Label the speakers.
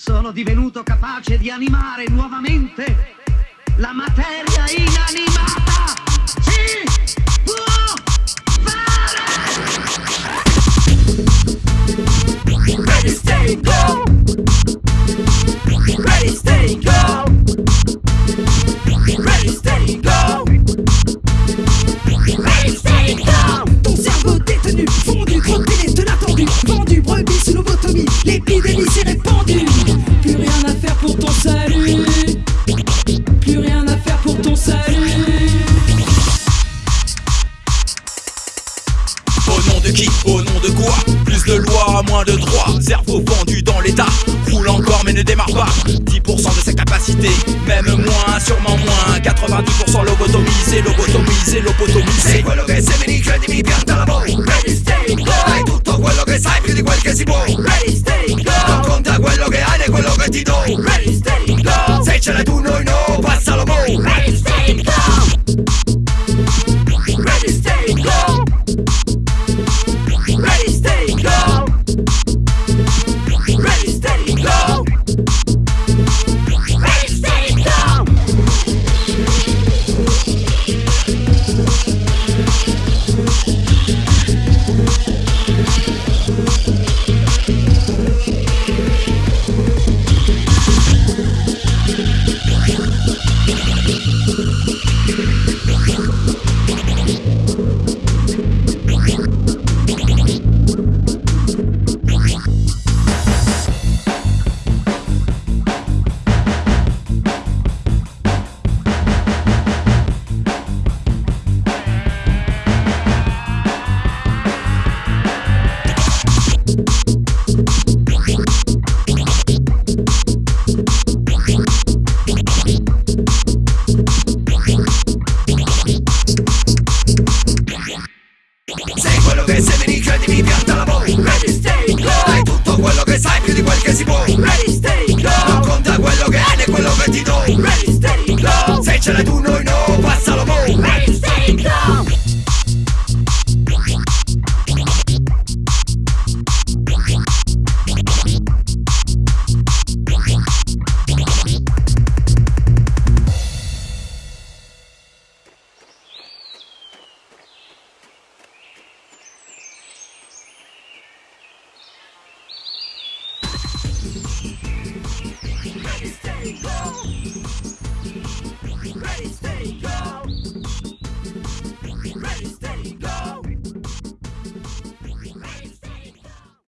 Speaker 1: Sono divenuto capace di animare nuovamente la materia inanimata.
Speaker 2: Qui Au nom de quoi Plus de lois, moins de droits. Cerveau vendu dans l'état. Roule encore mais ne démarre pas. 10% de sa capacité. Même moins, sûrement moins. 92%
Speaker 3: Thank